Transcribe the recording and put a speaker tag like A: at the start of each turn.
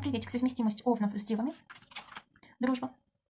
A: Приветик, совместимость овнов с девами. Дружба.